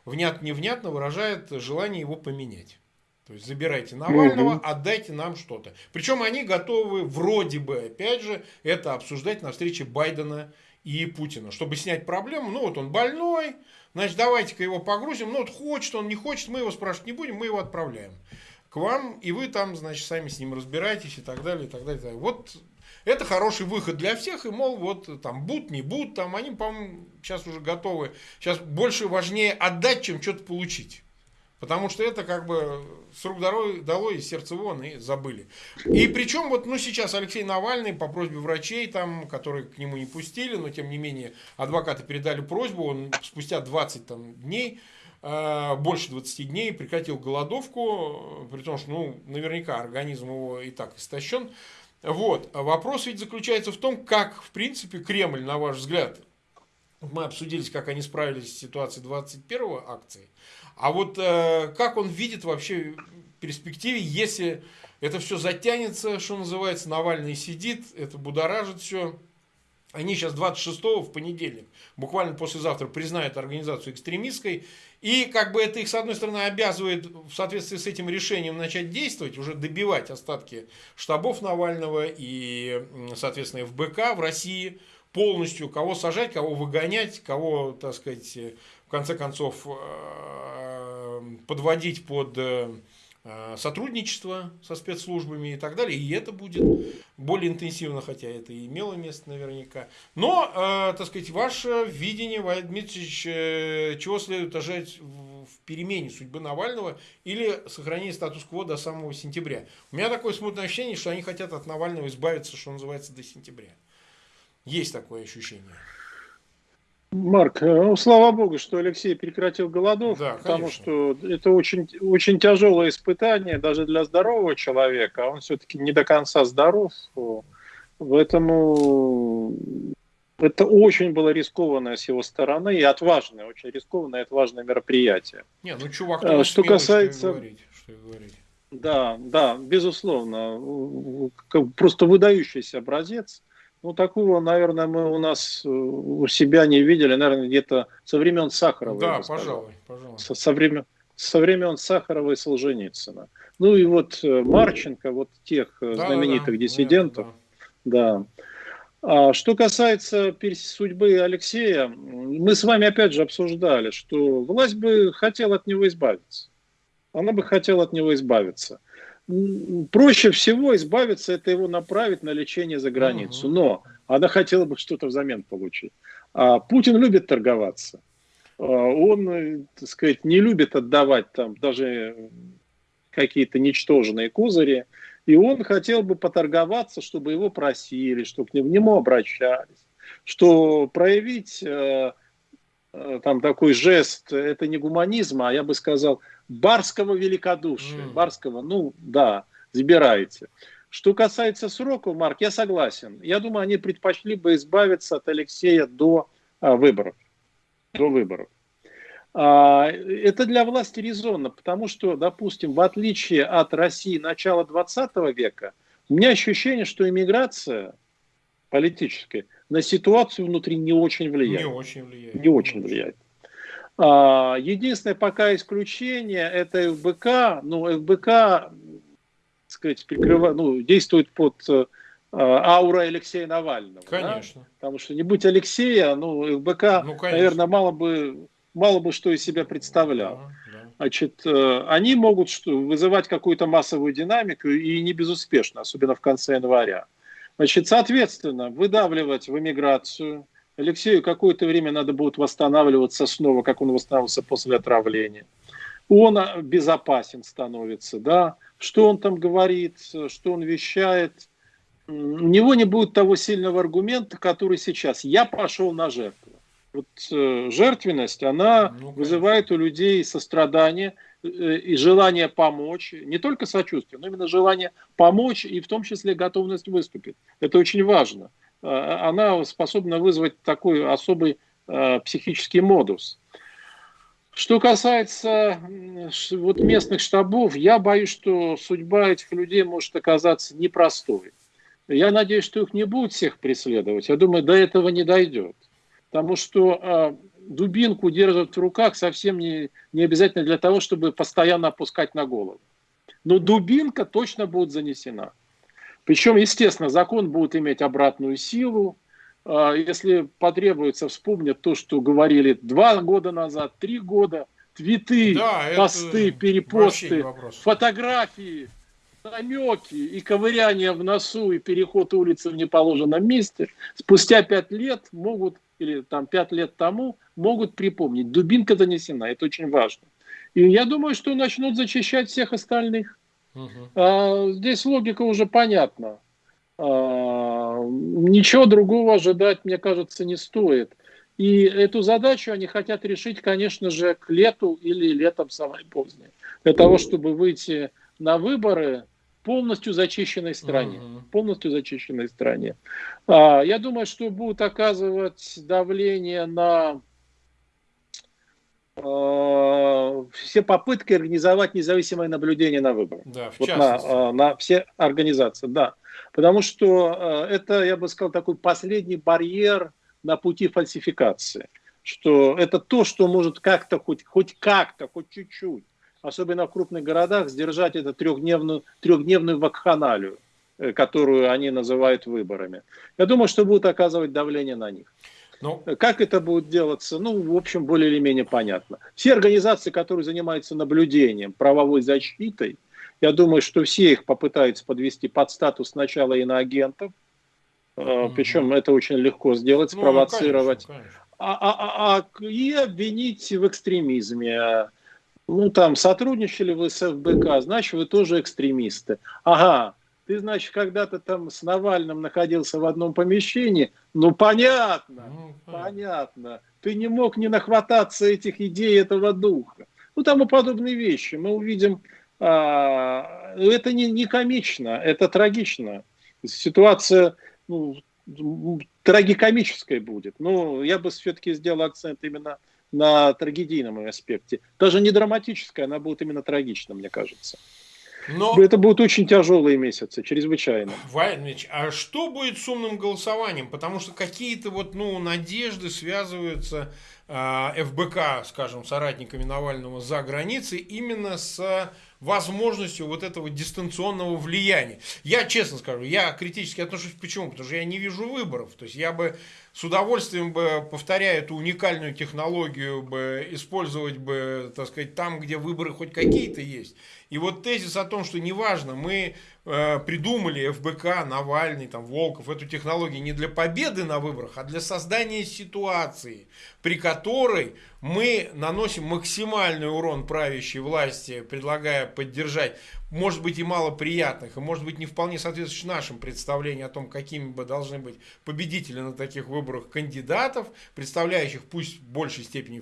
Speaker 1: внятно-невнятно выражает желание его поменять. То есть забирайте Навального, угу. отдайте нам что-то. Причем они готовы вроде бы, опять же, это обсуждать на встрече Байдена и Путина, чтобы снять проблему. Ну вот он больной, значит давайте-ка его погрузим. Ну вот хочет он, не хочет, мы его спрашивать не будем, мы его отправляем к вам, и вы там, значит, сами с ним разбираетесь и так далее, и так далее. И так далее. Вот это хороший выход для всех, и, мол, вот там будут, не будут, там они, по-моему, сейчас уже готовы. Сейчас больше важнее отдать, чем что-то получить. Потому что это как бы с рук долой из сердца вон и забыли. И причем вот ну, сейчас Алексей Навальный по просьбе врачей, там, которые к нему не пустили, но тем не менее адвокаты передали просьбу, он спустя 20 там, дней э, больше 20 дней прекратил голодовку, при том, что ну, наверняка организм его и так истощен. Вот. Вопрос ведь заключается в том, как, в принципе, Кремль, на ваш взгляд, мы обсудили, как они справились с ситуацией 21 акции, а вот э, как он видит вообще в перспективе, если это все затянется, что называется, Навальный сидит, это будоражит все. Они сейчас 26 в понедельник, буквально послезавтра, признают организацию экстремистской. И как бы это их, с одной стороны, обязывает в соответствии с этим решением начать действовать, уже добивать остатки штабов Навального и, соответственно, ФБК в России полностью, кого сажать, кого выгонять, кого, так сказать, в конце концов, э, подводить под э, сотрудничество со спецслужбами и так далее. И это будет более интенсивно, хотя это и имело место наверняка. Но, э, так сказать, ваше видение, Валерий Дмитриевич, э, чего следует ожидать в, в перемене судьбы Навального или сохранения статус-кво до самого сентября? У меня такое смутное ощущение, что они хотят от Навального избавиться, что называется, до сентября. Есть такое ощущение.
Speaker 2: Марк, э, ну, слава богу, что Алексей прекратил голодовку, да, потому что это очень, очень тяжелое испытание даже для здорового человека, а он все-таки не до конца здоров. Поэтому это очень было рискованное с его стороны и отважное, очень рискованное и отважное мероприятие.
Speaker 1: Не, ну чувак, а,
Speaker 2: что смелый, касается... Что говорить, что говорить. Да, да, безусловно. Просто выдающийся образец. Ну, такого, наверное, мы у нас э, у себя не видели, наверное, где-то со времен Сахарова.
Speaker 1: Да, пожалуй, пожалуй.
Speaker 2: Со, со, времен, со времен Сахарова и Солженицына. Ну и вот э, Марченко, вот тех э, да, знаменитых да, диссидентов. Да. да. А что касается судьбы Алексея, мы с вами опять же обсуждали, что власть бы хотела от него избавиться. Она бы хотела от него избавиться проще всего избавиться, это его направить на лечение за границу. Но она хотела бы что-то взамен получить. А Путин любит торговаться. А он, э, так сказать, не любит отдавать там даже какие-то ничтожные козыри. И он хотел бы поторговаться, чтобы его просили, чтобы к нему обращались, что проявить э, э, там такой жест, это не гуманизм, а я бы сказал, барского великодушия, mm. барского, ну да, забирайте. Что касается сроков, Марк, я согласен. Я думаю, они предпочли бы избавиться от Алексея до а, выборов. До выборов. А, это для власти резонно, потому что, допустим, в отличие от России начала 20 века, у меня ощущение, что иммиграция политическая на ситуацию внутри не очень влияет. Не очень влияет. Не очень влияет. А, единственное пока исключение это ФБК. Ну, ФБК, так сказать, прикрыва, ну, действует под э, аура Алексея Навального. Конечно. Да? Потому что не будь Алексея, ну, ФБК, ну, наверное, мало бы мало бы что из себя представлял. Значит, э, они могут вызывать какую-то массовую динамику и не безуспешно, особенно в конце января. Значит, соответственно, выдавливать в эмиграцию. Алексею какое-то время надо будет восстанавливаться снова, как он восстанавливался после отравления. Он а, безопасен становится, да. Что он там говорит, что он вещает. У него не будет того сильного аргумента, который сейчас. Я пошел на жертву вот э, жертвенность, она ну, вызывает у людей сострадание э, и желание помочь, не только сочувствие, но именно желание помочь и в том числе готовность выступить. Это очень важно. Э, она способна вызвать такой особый э, психический модус. Что касается вот местных штабов, я боюсь, что судьба этих людей может оказаться непростой. Я надеюсь, что их не будут всех преследовать. Я думаю, до этого не дойдет. Потому что э, дубинку держат в руках совсем не, не обязательно для того, чтобы постоянно опускать на голову. Но дубинка точно будет занесена. Причем, естественно, закон будет иметь обратную силу. Э, если потребуется, вспомнить то, что говорили два года назад, три года, твиты, да, посты, перепосты, фотографии намеки и ковыряние в носу и переход улицы в неположенном месте спустя пять лет могут, или там пять лет тому, могут припомнить. Дубинка донесена, это очень важно. И я думаю, что начнут зачищать всех остальных. Угу. А, здесь логика уже понятна. А, ничего другого ожидать, мне кажется, не стоит. И эту задачу они хотят решить, конечно же, к лету или летом самое позднее. Для того, чтобы выйти на выборы полностью зачищенной стране. Uh-huh. Полностью зачищенной стране. А, я думаю, что будут оказывать давление на а, все попытки организовать независимое наблюдение на выборах. Да, в вот на, а, на все организации, да. Потому что а, это, я бы сказал, такой последний барьер на пути фальсификации. Что это то, что может как-то, хоть, хоть как-то, хоть чуть-чуть особенно в крупных городах, сдержать эту трехдневную, трехдневную вакханалию, э, которую они называют выборами. Я думаю, что будут оказывать давление на них. Ну, как это будет делаться, ну, в общем, более или менее понятно. Все организации, которые занимаются наблюдением, правовой защитой, я думаю, что все их попытаются подвести под статус сначала иноагентов, угу. причем это очень легко сделать, ну, спровоцировать, ну, конечно, конечно. А, а, а, а, и обвинить в экстремизме, ну, там, сотрудничали вы с ФБК, значит, вы тоже экстремисты. Ага, ты, значит, когда-то там с Навальным находился в одном помещении. Ну, понятно, ну, понятно. Ты не мог не нахвататься этих идей, этого духа. Ну, там и подобные вещи. Мы увидим, а, это не, не комично, это трагично. Ситуация ну, трагикомическая будет. Но я бы все-таки сделал акцент именно на трагедийном аспекте. Даже не драматическая, она будет именно трагична, мне кажется. Но... Это будут очень тяжелые месяцы, чрезвычайно.
Speaker 1: Владимирович, а что будет с умным голосованием? Потому что какие-то вот, ну, надежды связываются ФБК, скажем, соратниками Навального за границей именно с возможностью вот этого дистанционного влияния. Я честно скажу, я критически отношусь почему? Потому что я не вижу выборов. То есть я бы с удовольствием бы, повторяя эту уникальную технологию, бы использовать бы, так сказать, там, где выборы хоть какие-то есть. И вот тезис о том, что неважно, мы э, придумали ФБК, Навальный, там, Волков, эту технологию не для победы на выборах, а для создания ситуации, при которой мы наносим максимальный урон правящей власти, предлагая поддержать, может быть, и малоприятных, и может быть, не вполне соответствующих нашим представлениям о том, какими бы должны быть победители на таких выборах кандидатов, представляющих пусть в большей степени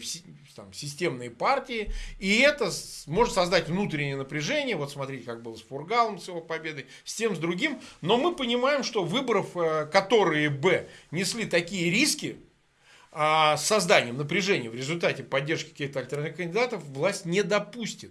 Speaker 1: там, системные партии, и это может создать внутреннее напряжение, вот смотрите, как было с Фургалом, с его победой, с тем, с другим, но мы понимаем, что выборов, э, которые бы несли такие риски, а созданием напряжения в результате поддержки каких-то альтернативных кандидатов власть не допустит.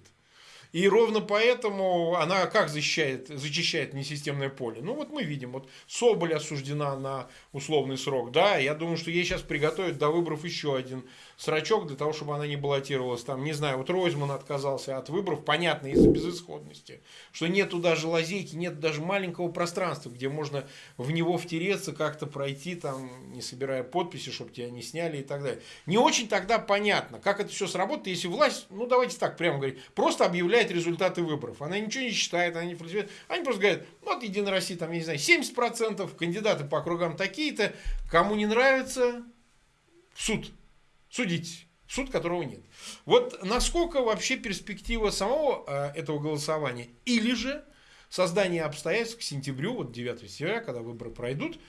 Speaker 1: И ровно поэтому она как защищает, зачищает несистемное поле? Ну вот мы видим, вот Соболь осуждена на условный срок, да, я думаю, что ей сейчас приготовят до выборов еще один срачок для того, чтобы она не баллотировалась. Там, не знаю, вот Ройзман отказался от выборов, понятно, из-за безысходности. Что нету даже лазейки, нет даже маленького пространства, где можно в него втереться, как-то пройти, там, не собирая подписи, чтобы тебя не сняли и так далее. Не очень тогда понятно, как это все сработает, если власть, ну давайте так прямо говорить, просто объявляет результаты выборов. Она ничего не считает, она не фальсифицирует. Они просто говорят, ну вот Единая Россия, там, я не знаю, 70%, кандидаты по округам такие-то, кому не нравится, в суд судить, суд которого нет. Вот насколько вообще перспектива самого э, этого голосования или же создание обстоятельств к сентябрю, вот 9 сентября, когда выборы пройдут,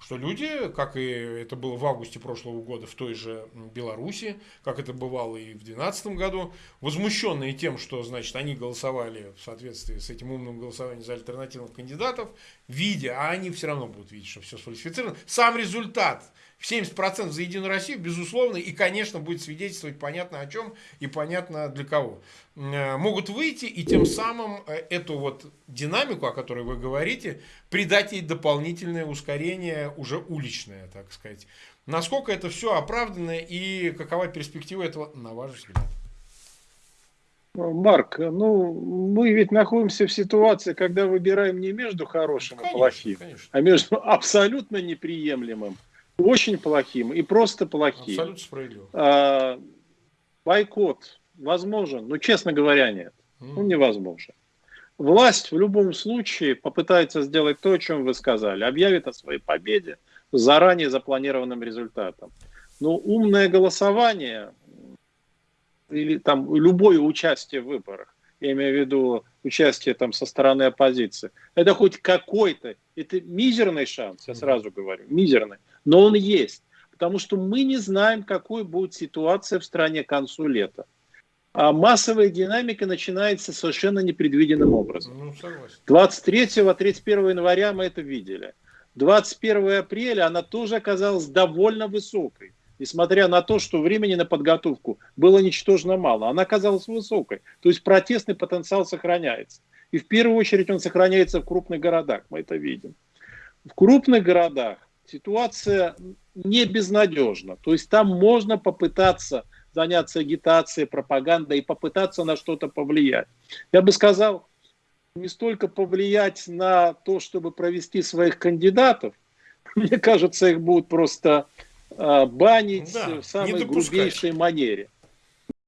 Speaker 1: что люди, как и это было в августе прошлого года в той же Беларуси, как это бывало и в 2012 году, возмущенные тем, что значит, они голосовали в соответствии с этим умным голосованием за альтернативных кандидатов, видя, а они все равно будут видеть, что все сфальсифицировано, сам результат – 70% за Единую Россию, безусловно, и, конечно, будет свидетельствовать понятно о чем и понятно для кого. Э, могут выйти и тем самым э, эту вот динамику, о которой вы говорите, придать ей дополнительное ускорение, уже уличное, так сказать. Насколько это все оправдано и какова перспектива этого, на ваш взгляд?
Speaker 2: Марк, ну мы ведь находимся в ситуации, когда выбираем не между хорошим конечно, и плохим, конечно. а между абсолютно неприемлемым очень плохим и просто плохим.
Speaker 1: Абсолютно справедливо.
Speaker 2: А, бойкот возможен, но, честно говоря, нет. Он невозможен. Власть в любом случае попытается сделать то, о чем вы сказали. Объявит о своей победе с заранее запланированным результатом. Но умное голосование или там любое участие в выборах, я имею в виду участие там со стороны оппозиции, это хоть какой-то, это мизерный шанс, я сразу говорю, мизерный, но он есть. Потому что мы не знаем, какой будет ситуация в стране к концу лета. А массовая динамика начинается совершенно непредвиденным образом. Ну, 23-31 января мы это видели. 21 апреля она тоже оказалась довольно высокой. Несмотря на то, что времени на подготовку было ничтожно мало, она оказалась высокой. То есть протестный потенциал сохраняется. И в первую очередь он сохраняется в крупных городах, мы это видим. В крупных городах ситуация не безнадежна. То есть там можно попытаться заняться агитацией, пропагандой и попытаться на что-то повлиять. Я бы сказал, не столько повлиять на то, чтобы провести своих кандидатов, мне кажется, их будут просто э, банить да, в самой грубейшей манере.